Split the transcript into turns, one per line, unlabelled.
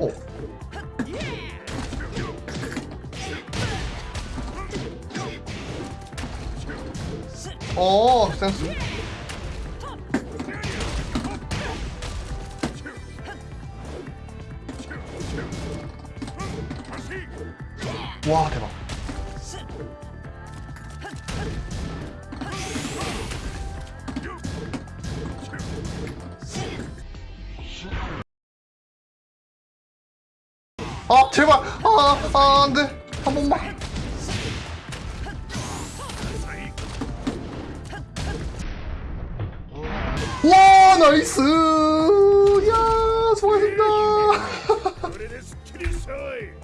오. 어, 센스. 와, 대박. 아, 제발. 아, 아, 안 돼. 한 번만. 와, 나이스. 야, 수고하셨습니다.